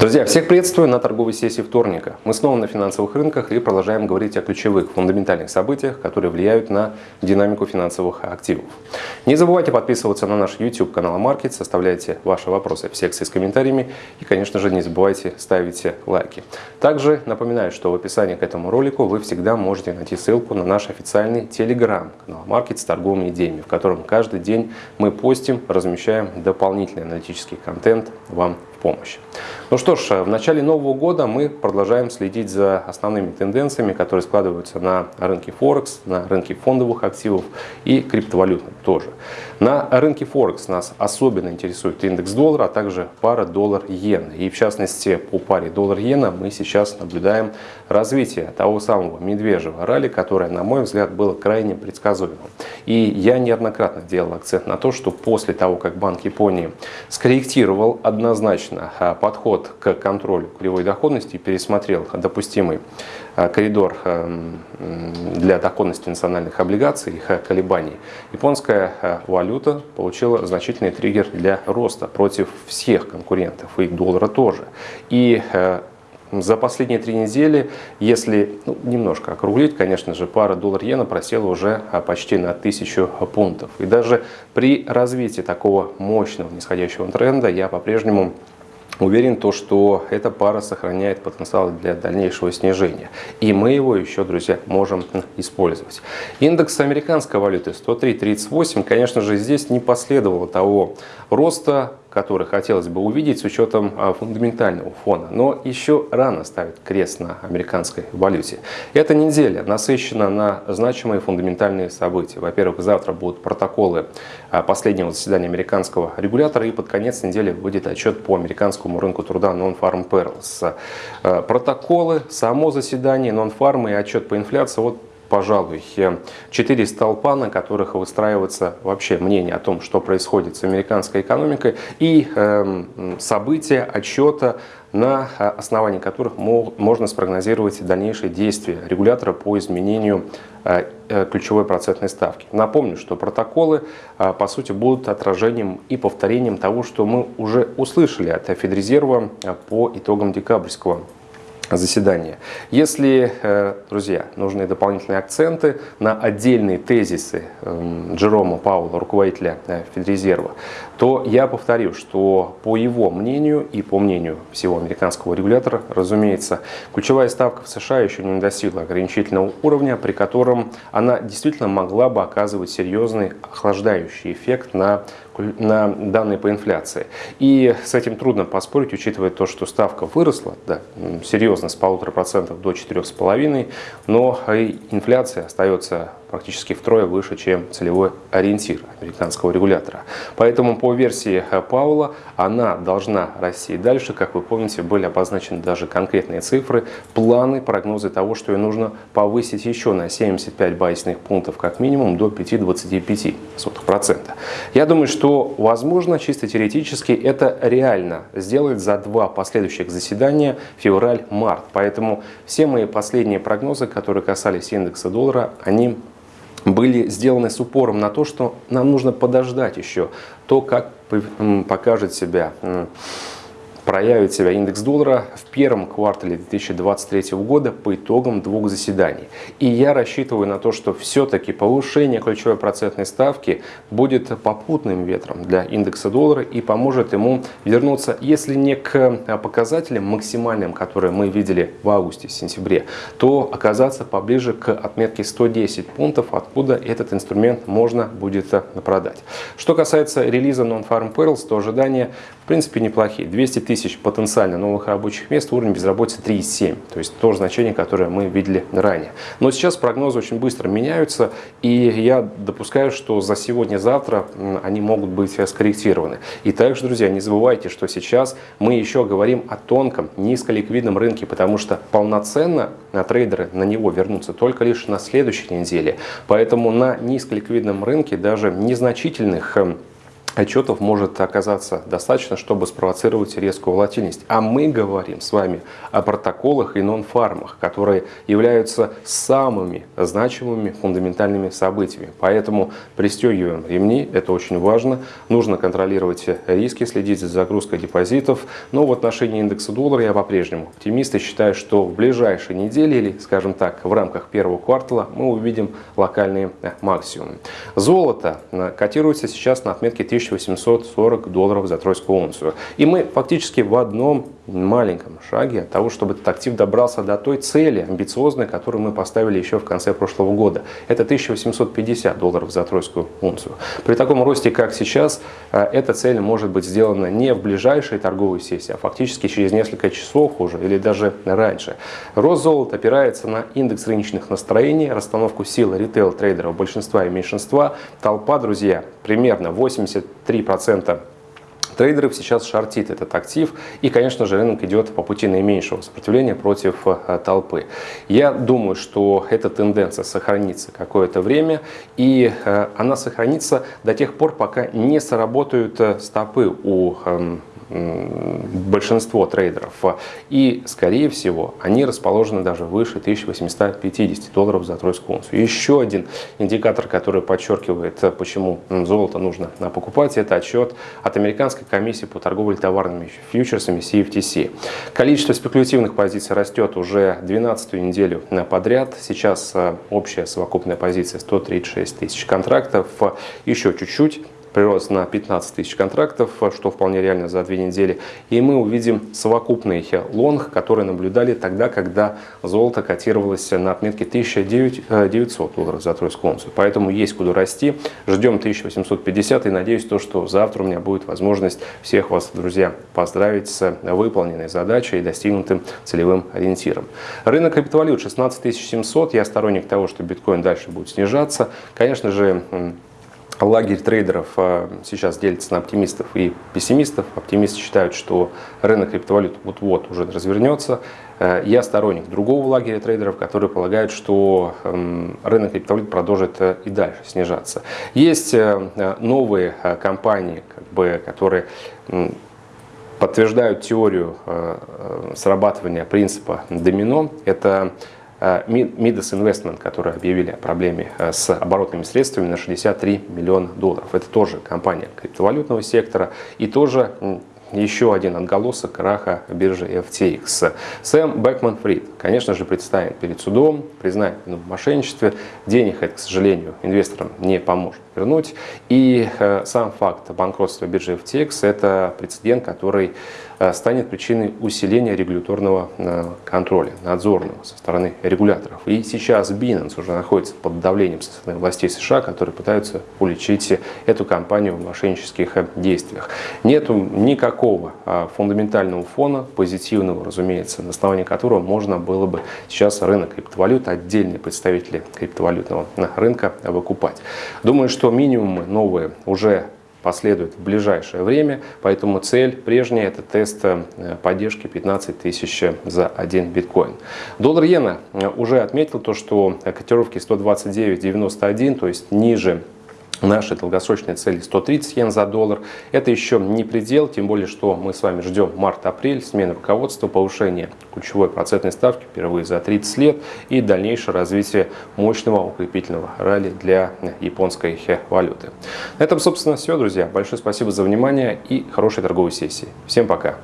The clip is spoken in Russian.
Друзья, всех приветствую на торговой сессии вторника. Мы снова на финансовых рынках и продолжаем говорить о ключевых фундаментальных событиях, которые влияют на динамику финансовых активов. Не забывайте подписываться на наш YouTube канал Market, оставляйте ваши вопросы в секции с комментариями и, конечно же, не забывайте ставить лайки. Также напоминаю, что в описании к этому ролику вы всегда можете найти ссылку на наш официальный Telegram канал Market с торговыми идеями, в котором каждый день мы постим, размещаем дополнительный аналитический контент вам помощь. Ну что ж, в начале нового года мы продолжаем следить за основными тенденциями, которые складываются на рынке Форекс, на рынке фондовых активов и криптовалютных тоже. На рынке Форекс нас особенно интересует индекс доллара, а также пара доллар-иена. И в частности по паре доллар-иена мы сейчас наблюдаем развитие того самого медвежьего ралли, которое, на мой взгляд, было крайне предсказуемым. И я неоднократно делал акцент на то, что после того, как Банк Японии скорректировал однозначно а, подход к контролю кривой доходности пересмотрел допустимый коридор а, для доходности национальных облигаций, их колебаний, японская валюта получила значительный триггер для роста против всех конкурентов, и доллара тоже. И за последние три недели, если ну, немножко округлить, конечно же, пара доллар-иена просела уже почти на тысячу пунктов. И даже при развитии такого мощного нисходящего тренда я по-прежнему Уверен, то, что эта пара сохраняет потенциал для дальнейшего снижения. И мы его еще, друзья, можем использовать. Индекс американской валюты 103.38, конечно же, здесь не последовало того роста, который хотелось бы увидеть с учетом а, фундаментального фона. Но еще рано ставить крест на американской валюте. Эта неделя насыщена на значимые фундаментальные события. Во-первых, завтра будут протоколы а, последнего заседания американского регулятора и под конец недели будет отчет по американскому рынку труда Non-Farm Payrolls. А, протоколы, само заседание, Non-Farm и отчет по инфляции. Вот пожалуй, четыре столпа, на которых выстраивается вообще мнение о том, что происходит с американской экономикой и э, события, отчета, на основании которых можно спрогнозировать дальнейшие действия регулятора по изменению э, э, ключевой процентной ставки. Напомню, что протоколы э, по сути будут отражением и повторением того, что мы уже услышали от Федрезерва по итогам декабрьского заседания. Если, э, друзья, нужны дополнительные акценты на отдельные тезисы эм, Джерома Паула, руководителя э, Федрезерва, то я повторю, что по его мнению и по мнению всего американского регулятора, разумеется, ключевая ставка в США еще не достигла ограничительного уровня, при котором она действительно могла бы оказывать серьезный охлаждающий эффект на на данные по инфляции. И с этим трудно поспорить, учитывая то, что ставка выросла да, серьезно с полутора процентов до четырех с половиной, но инфляция остается практически втрое выше, чем целевой ориентир американского регулятора. Поэтому по версии Паула она должна расти дальше. Как вы помните, были обозначены даже конкретные цифры, планы, прогнозы того, что ее нужно повысить еще на 75 базисных пунктов как минимум до 5,25%. Я думаю, что возможно, чисто теоретически, это реально сделать за два последующих заседания февраль-март. Поэтому все мои последние прогнозы, которые касались индекса доллара, они были сделаны с упором на то, что нам нужно подождать еще то, как покажет себя проявит себя индекс доллара в первом квартале 2023 года по итогам двух заседаний. И я рассчитываю на то, что все-таки повышение ключевой процентной ставки будет попутным ветром для индекса доллара и поможет ему вернуться, если не к показателям максимальным, которые мы видели в августе-сентябре, то оказаться поближе к отметке 110 пунктов, откуда этот инструмент можно будет продать. Что касается релиза Non-Farm Perils, то ожидания в принципе неплохие. 200 тысяч потенциально новых рабочих мест, уровень безработицы 3,7. То есть то же значение, которое мы видели ранее. Но сейчас прогнозы очень быстро меняются, и я допускаю, что за сегодня-завтра они могут быть скорректированы. И также, друзья, не забывайте, что сейчас мы еще говорим о тонком, низколиквидном рынке, потому что полноценно на трейдеры на него вернутся только лишь на следующей неделе. Поэтому на низколиквидном рынке даже незначительных отчетов может оказаться достаточно, чтобы спровоцировать резкую волатильность. А мы говорим с вами о протоколах и нон-фармах, которые являются самыми значимыми фундаментальными событиями. Поэтому пристегиваем ремни, это очень важно. Нужно контролировать риски, следить за загрузкой депозитов. Но в отношении индекса доллара я по-прежнему оптимист и считаю, что в ближайшие недели или, скажем так, в рамках первого квартала мы увидим локальные максимумы. Золото котируется сейчас на отметке 1000 1840 долларов за тройскую унцию. И мы фактически в одном маленьком шаге от того, чтобы этот актив добрался до той цели амбициозной, которую мы поставили еще в конце прошлого года. Это 1850 долларов за тройскую унцию. При таком росте, как сейчас, э, эта цель может быть сделана не в ближайшей торговой сессии, а фактически через несколько часов уже или даже раньше. Рост золота опирается на индекс рыночных настроений, расстановку сил ритейл-трейдеров большинства и меньшинства. Толпа, друзья, примерно 83% трейдеров сейчас шортит этот актив. И, конечно же, рынок идет по пути наименьшего сопротивления против э, толпы. Я думаю, что эта тенденция сохранится какое-то время. И э, она сохранится до тех пор, пока не сработают э, стопы у эм, большинство трейдеров. И, скорее всего, они расположены даже выше 1850 долларов за тройскую унцию. Еще один индикатор, который подчеркивает, почему золото нужно покупать, это отчет от Американской комиссии по торговле товарными фьючерсами CFTC. Количество спекулятивных позиций растет уже 12 неделю подряд. Сейчас э, общая совокупная позиция 136 тысяч контрактов. Еще чуть-чуть прирост на 15 тысяч контрактов, что вполне реально за две недели. И мы увидим совокупный лонг, который наблюдали тогда, когда золото котировалось на отметке 1900 долларов за тройскую унцию. Поэтому есть куда расти. Ждем 1850 и надеюсь, то, что завтра у меня будет возможность всех вас, друзья, поздравить с выполненной задачей и достигнутым целевым ориентиром. Рынок криптовалют 16 700. Я сторонник того, что биткоин дальше будет снижаться. Конечно же, Лагерь трейдеров а, сейчас делится на оптимистов и пессимистов. Оптимисты считают, что рынок криптовалют вот-вот уже развернется. Э, я сторонник другого лагеря трейдеров, которые полагают, что эм, рынок криптовалют продолжит э, и дальше снижаться. Есть э, новые компании, как бы, которые подтверждают теорию срабатывания принципа домино. Это Midas Investment, которые объявили о проблеме э, с оборотными средствами на 63 миллиона долларов. Это тоже компания криптовалютного сектора и тоже еще один отголосок краха биржи FTX. Сэм Бэкман Фрид, конечно же, предстанет перед судом, признает вину в мошенничестве. Денег это, к сожалению, инвесторам не поможет вернуть. И э, сам факт банкротства биржи FTX – это прецедент, который э, станет причиной усиления регуляторного э, контроля, надзорного со стороны регуляторов. И сейчас Binance уже находится под давлением со стороны властей США, которые пытаются уличить эту компанию в мошеннических действиях. Нет никакого фундаментального фона, позитивного, разумеется, на основании которого можно было бы сейчас рынок криптовалют, отдельные представители криптовалютного рынка выкупать. Думаю, что минимумы новые уже последует в ближайшее время, поэтому цель прежняя это тест э, поддержки 15 тысяч за один биткоин. Доллар иена э, уже отметил то, что котировки 129.91, то есть ниже Наши долгосрочные цели 130 йен за доллар. Это еще не предел, тем более, что мы с вами ждем март-апрель, смены руководства, повышение ключевой процентной ставки впервые за 30 лет и дальнейшее развитие мощного укрепительного ралли для японской валюты. На этом, собственно, все, друзья. Большое спасибо за внимание и хорошей торговой сессии. Всем пока!